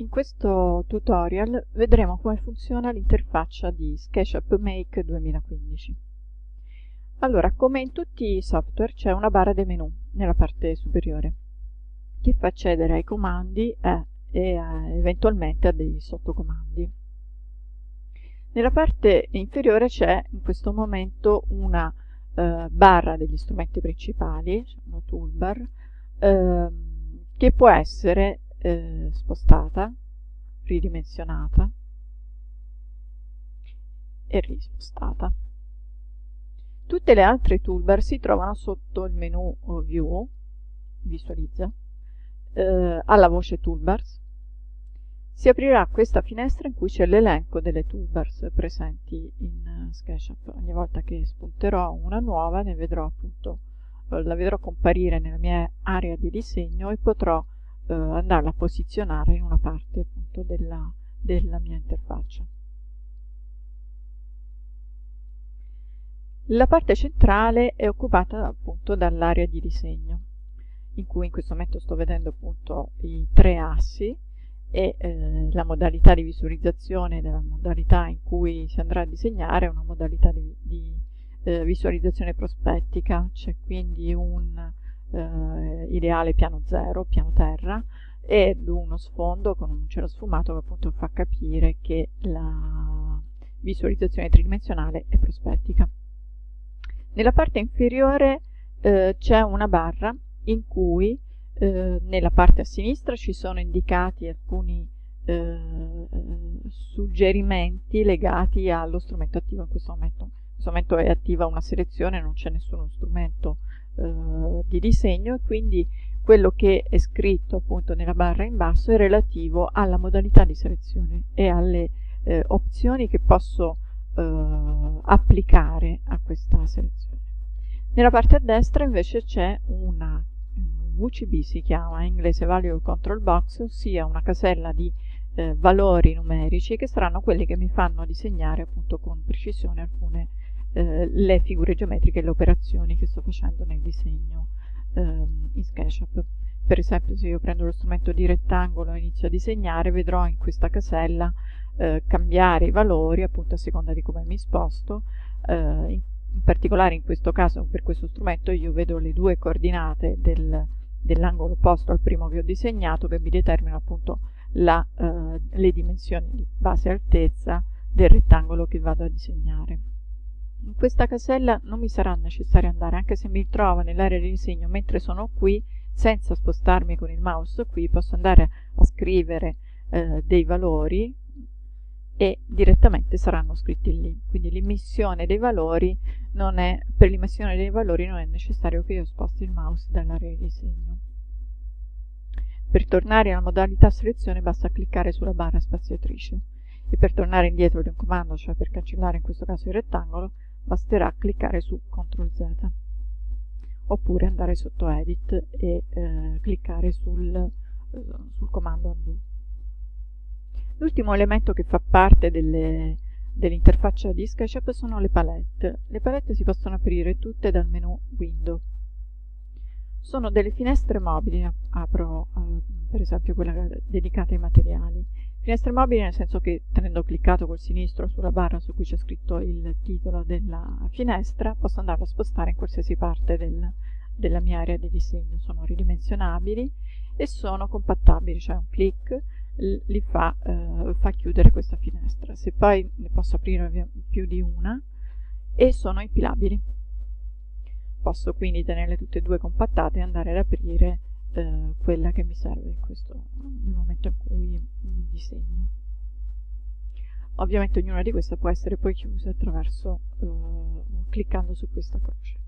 In questo tutorial vedremo come funziona l'interfaccia di SketchUp Make 2015. Allora, come in tutti i software c'è una barra dei menu nella parte superiore che fa accedere ai comandi e, e a, eventualmente a dei sottocomandi. Nella parte inferiore c'è in questo momento una eh, barra degli strumenti principali, una toolbar, eh, che può essere eh, spostata, ridimensionata e rispostata. Tutte le altre toolbar si trovano sotto il menu View, visualizza, eh, alla voce Toolbars. Si aprirà questa finestra in cui c'è l'elenco delle toolbars presenti in SketchUp. Ogni volta che spunterò una nuova ne vedrò appunto, la vedrò comparire nella mia area di disegno e potrò eh, andarla a posizionare in una parte appunto della, della mia interfaccia. La parte centrale è occupata appunto dall'area di disegno, in cui in questo momento sto vedendo appunto i tre assi e eh, la modalità di visualizzazione della modalità in cui si andrà a disegnare è una modalità di, di eh, visualizzazione prospettica, c'è quindi un eh, ideale piano zero, piano terra, ed uno sfondo con un cielo sfumato che appunto fa capire che la visualizzazione tridimensionale è prospettica. Nella parte inferiore eh, c'è una barra in cui eh, nella parte a sinistra ci sono indicati alcuni eh, suggerimenti legati allo strumento attivo in questo momento. In questo momento è attiva una selezione, non c'è nessuno strumento eh, di disegno e quindi quello che è scritto appunto nella barra in basso è relativo alla modalità di selezione e alle eh, opzioni che posso eh, applicare a questa selezione. Nella parte a destra invece c'è una VCB si chiama, in inglese Value Control Box, ossia una casella di eh, valori numerici che saranno quelli che mi fanno disegnare appunto con precisione alcune eh, le figure geometriche e le operazioni che sto facendo nel disegno ehm, in SketchUp. Per esempio se io prendo lo strumento di rettangolo e inizio a disegnare vedrò in questa casella eh, cambiare i valori appunto a seconda di come mi sposto. Eh, in, in, particolare in questo caso per questo strumento io vedo le due coordinate del, dell'angolo opposto al primo che ho disegnato che mi determinano appunto la, eh, le dimensioni di base altezza del rettangolo che vado a disegnare. In questa casella non mi sarà necessario andare, anche se mi trovo nell'area di disegno mentre sono qui, senza spostarmi con il mouse qui, posso andare a scrivere eh, dei valori e direttamente saranno scritti lì. Quindi l'immissione dei valori non è, per l'immissione dei valori non è necessario che io sposti il mouse dall'area di disegno. Per tornare alla modalità selezione basta cliccare sulla barra spaziatrice e per tornare indietro di un comando, cioè per cancellare in questo caso il rettangolo, basterà cliccare su CTRL Z oppure andare sotto Edit e eh, cliccare sul, eh, sul, comando Undo. L'ultimo elemento che fa parte dell'interfaccia dell di SketchUp sono le palette. Le palette si possono aprire tutte dal menu Window. Sono delle finestre mobili, apro eh, per esempio quella dedicata ai materiali, Finestre mobili nel senso che tenendo cliccato col sinistro sulla barra su cui c'è scritto il titolo della finestra posso andarlo a spostare in qualsiasi parte del, della mia area di disegno. Sono ridimensionabili e sono compattabili, cioè un clic li fa, eh, fa chiudere questa finestra. Se poi ne posso aprire più di una e sono impilabili. Posso quindi tenerle tutte e due compattate e andare ad aprire eh, quella che mi serve in questo, nel momento in cui disegno. Ovviamente ognuna di queste può essere poi chiusa attraverso eh, cliccando su questa croce.